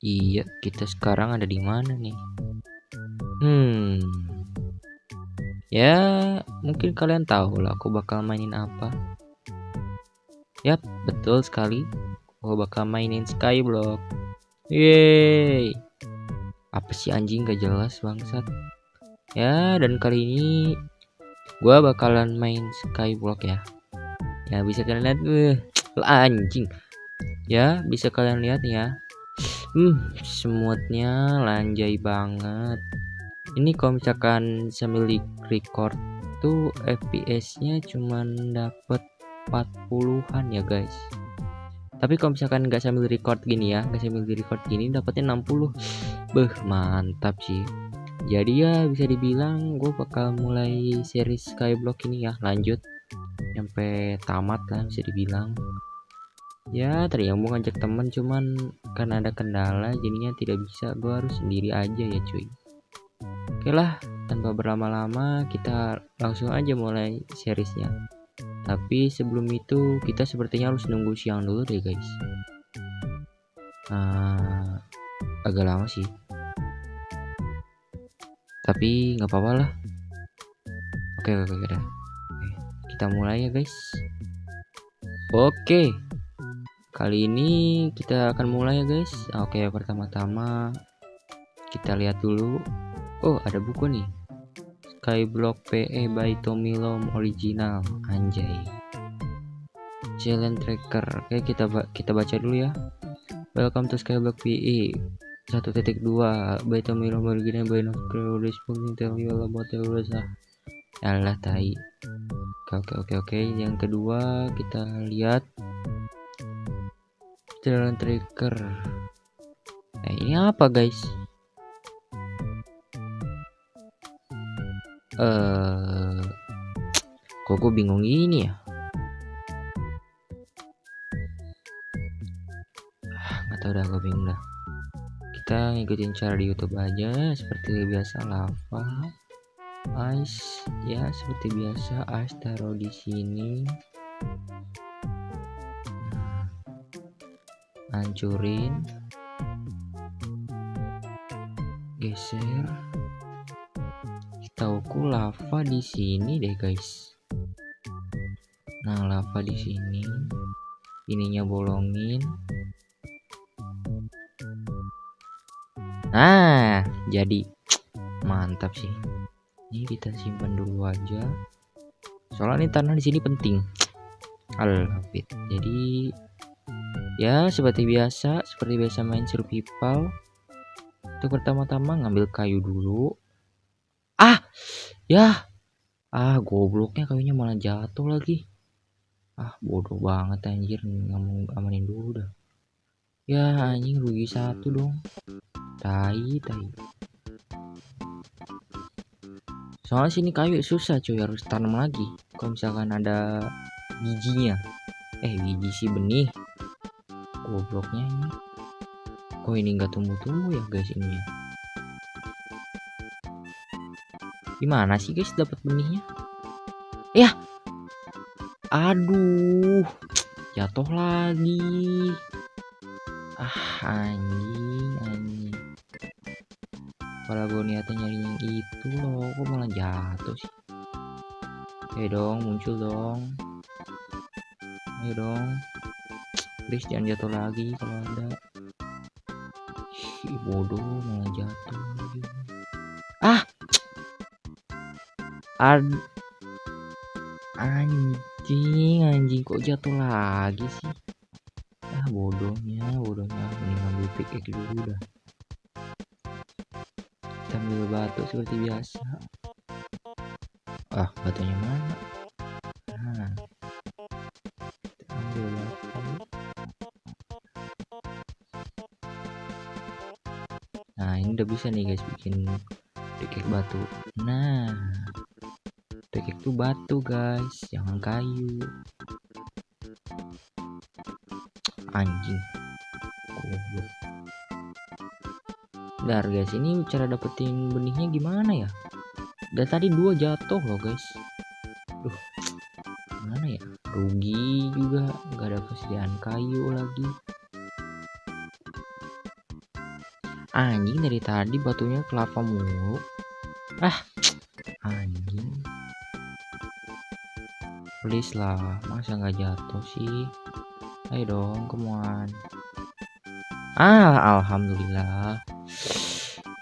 Iya, kita sekarang ada di mana nih? Hmm. Ya, mungkin kalian tahu lah aku bakal mainin apa. Yap, betul sekali. Aku bakal mainin Skyblock. Yeay. Apa sih anjing gak jelas bangsat. Ya, dan kali ini gua bakalan main Skyblock ya. Ya, bisa kalian lihat uh, anjing. Ya, bisa kalian lihat ya Hmm, semutnya lanjai banget. Ini kalau misalkan sambil record tuh FPS-nya cuman dapet 40-an ya guys. Tapi kalau misalkan nggak sambil record gini ya, nggak sambil record gini dapetnya 60. Beh, mantap sih. Jadi ya bisa dibilang gue bakal mulai series Skyblock ini ya, lanjut sampai tamat lah bisa dibilang ya tadi yang mau ngajak temen cuman karena ada kendala jadinya tidak bisa. Gue harus sendiri aja ya cuy. Oke lah tanpa berlama-lama kita langsung aja mulai seriesnya. Tapi sebelum itu kita sepertinya harus nunggu siang dulu deh guys. Nah, agak lama sih. Tapi nggak apa-apa lah. Oke oke oke, oke. kita mulai ya guys. Oke Kali ini kita akan mulai ya guys. Oke, pertama-tama kita lihat dulu. Oh, ada buku nih. Skyblock PE by Tommy Lom original. Anjay. Challenge tracker. Oke, kita kita baca dulu ya. Welcome to Skyblock PE 1.2 by Tommy Lom original by no responding tell you all about the tai. Oke, oke, oke. Yang kedua kita lihat jalan trigger. Nah ini apa guys? Eh uh, kok gue bingung ini ya? Ah, nggak tahu dah gue bingung dah. Kita ngikutin cara di YouTube aja seperti biasa lava. Ice ya seperti biasa ice taruh di sini hancurin geser. Kita ukur lava di sini deh guys. Nah lava di sini. Ininya bolongin. Nah jadi. Mantap sih. Ini kita simpan dulu aja. Soalnya ini tanah di sini penting. Alhamdulillah. Jadi Ya, seperti biasa, seperti biasa main survival. Untuk pertama-tama ngambil kayu dulu. Ah, ya. Ah, gobloknya kayunya malah jatuh lagi. Ah, bodoh banget anjir, nggak amanin dulu dah. Ya, anjing rugi satu dong. Tai, tai. Soalnya sini kayu susah cuy, harus tanam lagi. Kalau misalkan ada bijinya. Eh, biji sih benih gobloknya ini. Kok ini nggak tumbuh-tumbuh ya guys ini ya. Gimana sih guys dapat benihnya? Ya! Aduh! Jatuh lagi. Ah anjing anjing. Kalau gue niatnya nyari yang itu loh kok malah jatuh sih? Ayo dong muncul dong. Ayo dong please jangan jatuh lagi kalau ada. Si bodoh malah jatuh. Ah! Ad anjing anjing kok jatuh lagi sih? Ah bodohnya bodohnya. Ini ngambil pickaxe dulu dah. Kita ambil batu seperti biasa. Ah batunya mana bisa nih guys bikin dekek batu. Nah dekek tuh batu guys. Jangan kayu. Anjing. Goblok. Bentar guys ini cara dapetin benihnya gimana ya? Dan tadi dua jatuh loh guys. Duh mana ya? Rugi juga. Nggak ada kesediaan kayu lagi anjing dari tadi batunya kelapa mulu. Ah anjing. Please lah masa nggak jatuh sih? Ayo dong kemuan ah alhamdulillah.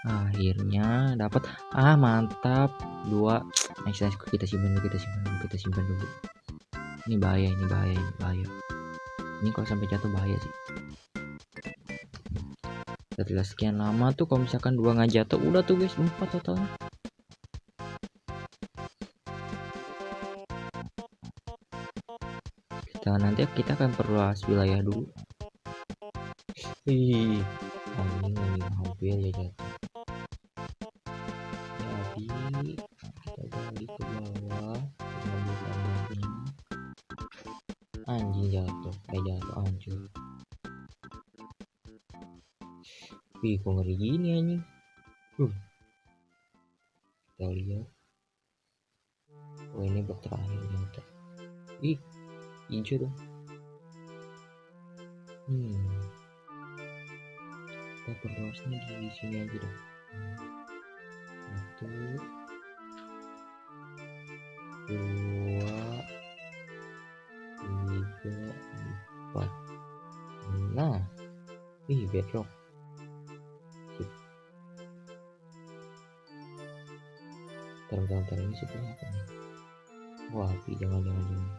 Akhirnya dapat. Ah mantap. Dua. Nice nice kita simpan dulu kita simpan dulu kita simpan dulu. Ini bahaya ini bahaya ini bahaya. Ini kalau sampai jatuh bahaya sih setelah sekian lama tuh kalau misalkan dua nggak jatuh udah tuh guys empat totalnya. Kita nanti kita akan perluas wilayah dulu. Ih, anjing lagi mobil ya jatuh. Jadi kita balik ke Wih, kok ngeri gini anjing. Uh. Kita lihat. Oh ini bak terakhir ternyata. Ih, hijau dong. Hmm kita perluasnya di sini aja dong satu dua tiga empat nah ih bedrock bentar ini sebelah apa nih wah api jangan jangan jangan.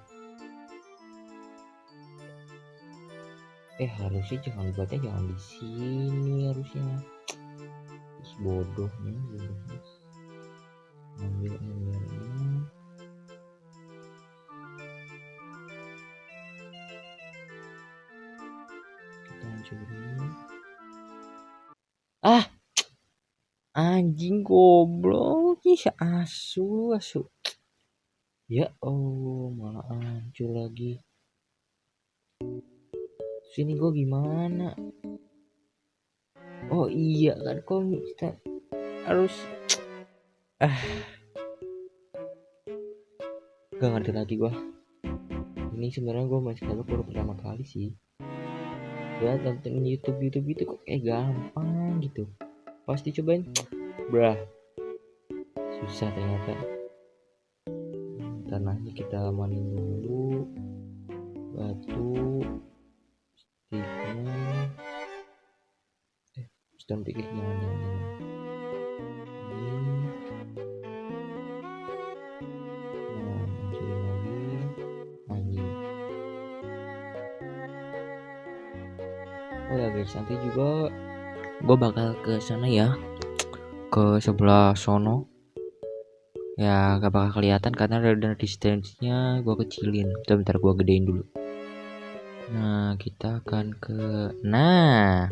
Eh harusnya jangan buatnya jangan di sini harusnya. Ih, bodohnya bodohnya asu asu. Ya oh malah hancur lagi. Sini gue gimana? Oh iya kan kok kita harus ah. Gak ngerti lagi gue ini sebenarnya gue masih kalau baru pertama kali sih. Gue tonton YouTube YouTube itu kok kayak gampang gitu. Pasti cobain brah susah ternyata. Tanahnya kita manin dulu. Batu sticknya. Eh pick jangan jangan ini nah lagi. Oh ya guys nanti juga. Gue bakal ke sana ya. Ke sebelah sono ya gak bakal kelihatan karena radar distance-nya gue kecilin bentar, bentar gue gedein dulu Nah, kita akan ke Nah.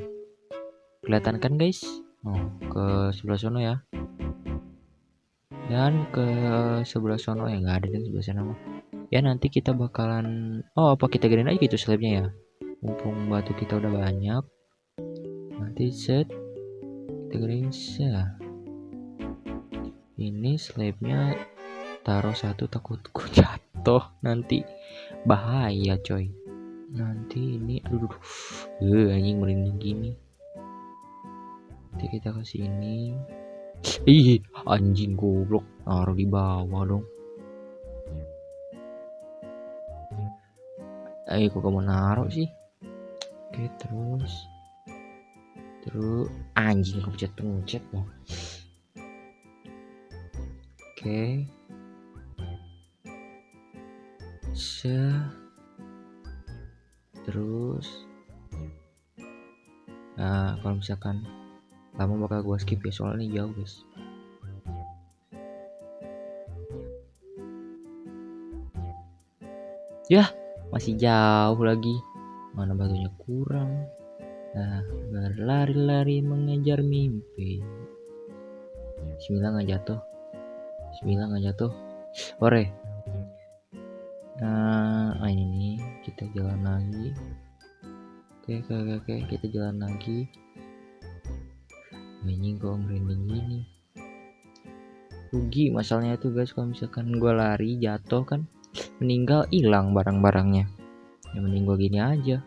Kelihatan kan, guys? Oh, ke sebelah sono ya. Dan ke sebelah sono ya nggak ada di sebelah sana mah. Ya nanti kita bakalan Oh, apa kita gedein aja gitu slabnya ya. Mumpung batu kita udah banyak. Nanti set kita gedein. Ini slabnya taruh satu takutku jatuh. Nanti bahaya coy. Nanti ini aduh. Uh, anjing merinding gini. Nanti kita ke sini. Ih anjing goblok. Naruh di bawah dong. Ayo kok kamu naruh sih? Oke terus. Terus anjing pencet pencet loh oke. Se. Terus. Nah kalau misalkan lama bakal gua skip ya soalnya jauh guys. Ya masih jauh lagi. Mana batunya kurang. Nah berlari-lari mengejar mimpi. Bismillah nggak jatuh Bismillah nggak jatuh ore. Nah ini kita jalan lagi. Oke oke oke, kita jalan lagi. Ini kok merinding gini. Rugi masalahnya itu guys kalau misalkan gue lari jatuh kan meninggal hilang barang-barangnya. Ya mending gue gini aja.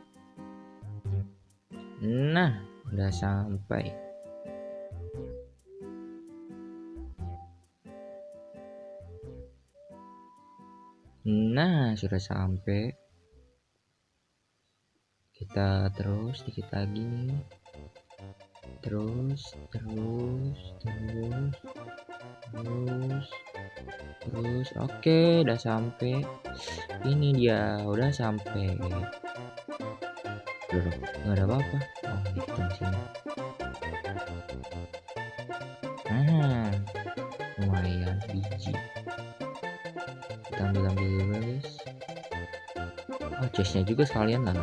Nah udah sampai Nah, sudah sampai. Kita terus dikit lagi nih. Terus, terus, terus, terus, terus. Oke, udah sampai. Ini dia, udah sampai. Duduk, nggak ada apa-apa. Oh, di sini. Ambil dulu guys? Oh chestnya juga sekalian lah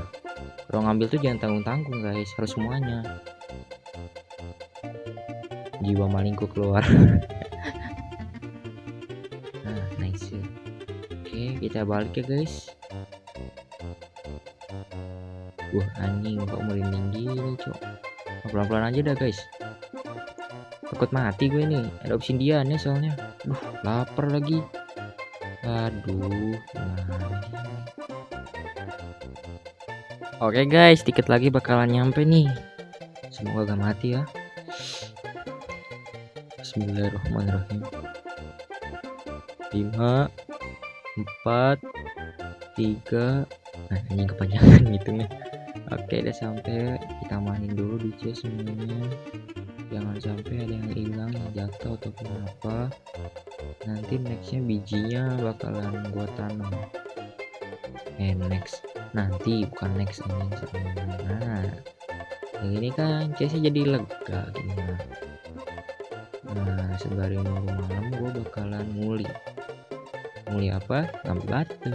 kalau ngambil tuh jangan tanggung tanggung guys. Harus semuanya. Jiwa malingku keluar. Nah nice oke kita balik ya guys. Wah anjing kok merinding gini cok? Pelan-pelan aja dah guys. Takut mati gue nih. Ada obsidiannya soalnya. Duh, lapar lagi aduh oke guys dikit lagi bakalan nyampe nih. Semoga gak mati ya. Bismillahirrahmanirrahim. 5 4 3 nah ini kepanjangan nih. oke udah sampai. Kita mainin dulu di chest semuanya jangan sampai ada yang hilang jatuh ataupun apa nanti nextnya bijinya bakalan gua tanam. Eh next. Nanti bukan next ini nah ini kan chestnya jadi lega gimana? Nah sembari nunggu malam gua bakalan muli. Muli apa? Ngambil batu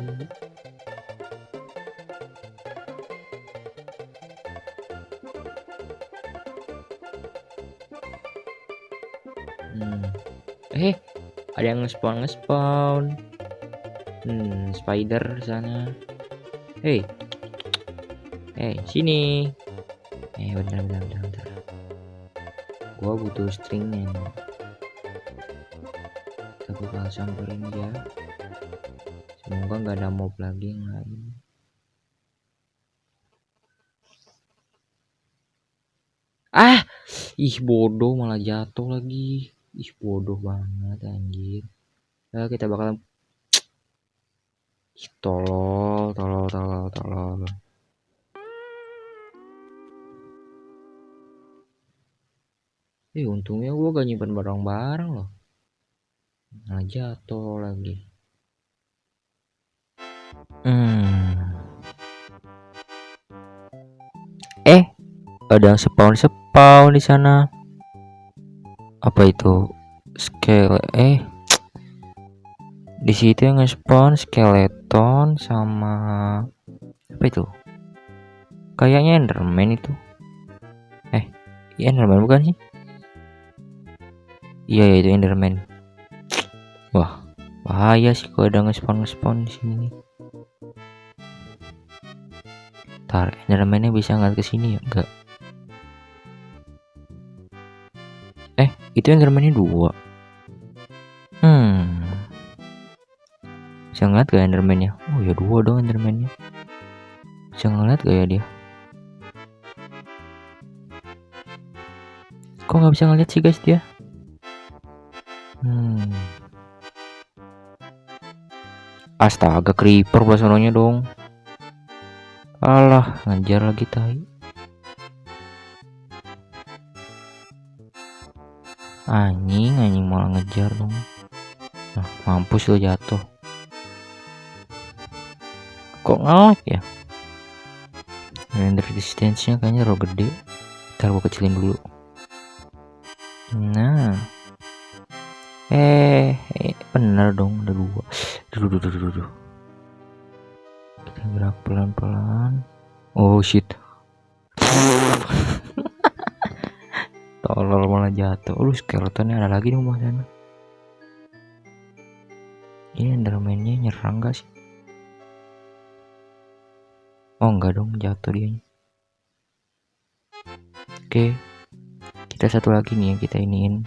ada yang nge-spawn nge-spawn. Hmm spider sana. Hey. Hey sini. Eh bentar bentar bentar, bentar. gua butuh stringnya nih. Kita bakal samperin dia. Semoga nggak ada mob lagi yang lain. Ah! Ih bodoh malah jatuh lagi ih bodoh banget anjir. Ya kita bakalan tolol tolol tolol tolol. Eh untungnya gua gak nyimpan barang-barang loh. Nah jatuh lagi. Hmm. Eh ada yang spawn spawn di sana apa itu? Scale eh. Di situ yang nge-spawn skeleton sama apa itu? Kayaknya enderman itu. Eh iya enderman bukan sih? Iya ya, itu enderman. Wah bahaya sih kalau ada nge-spawn nge-spawn di sini tar endermannya bisa nggak ke sini ya? Enggak itu endermannya dua. Hmm. Bisa ngeliat gak endermannya? Oh ya dua dong endermannya. Bisa ngeliat gak ya dia? Kok nggak bisa ngeliat sih guys dia? Hmm. Astaga creeper bahasanya dong. Alah ngajar lagi tai anjing anjing malah ngejar dong. Nah mampus lo jatuh. Kok ngelak ya? Render distance nya kayaknya ro gede. Ntar gua kecilin dulu. Nah. Eh, eh bener dong ada dua duh, duh, duh, duh, duh. kita gerak pelan-pelan. Oh shit tolol malah jatuh. Lu skeletonnya ada lagi di rumah sana. Ini endermannya nyerang gak sih? Oh enggak dong jatuh dia. Oke. Kita satu lagi nih yang kita iniin.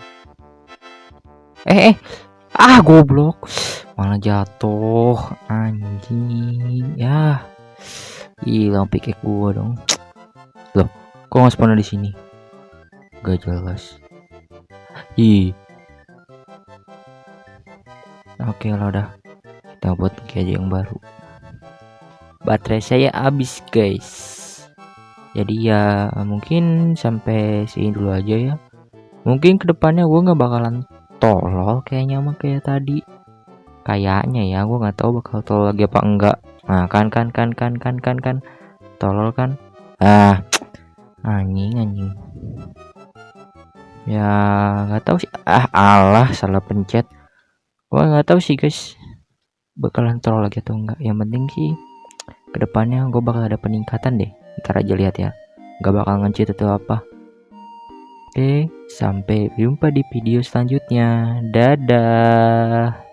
Eh eh. Ah goblok. Malah jatuh. Anjing. Ya. Hilang pikir gua dong. Loh kok nggak di sini gak jelas Ih. Oke lah udah. Kita buat aja yang baru. Baterai saya habis, guys. Jadi ya mungkin sampai sini dulu aja ya. Mungkin ke depannya gue nggak bakalan tolol kayaknya mah kayak tadi. Kayaknya ya, gue nggak tahu bakal tolol lagi apa enggak. Nah, kan kan kan kan kan kan kan tolol kan. Ah, anjing anjing ya nggak tahu sih. Ah Allah salah pencet. Gua nggak tahu sih guys. Bakalan troll lagi atau enggak yang penting sih ke depannya gue bakal ada peningkatan deh. Ntar aja lihat ya. Nggak bakal ngecheat atau apa. Oke sampai jumpa di video selanjutnya. Dadah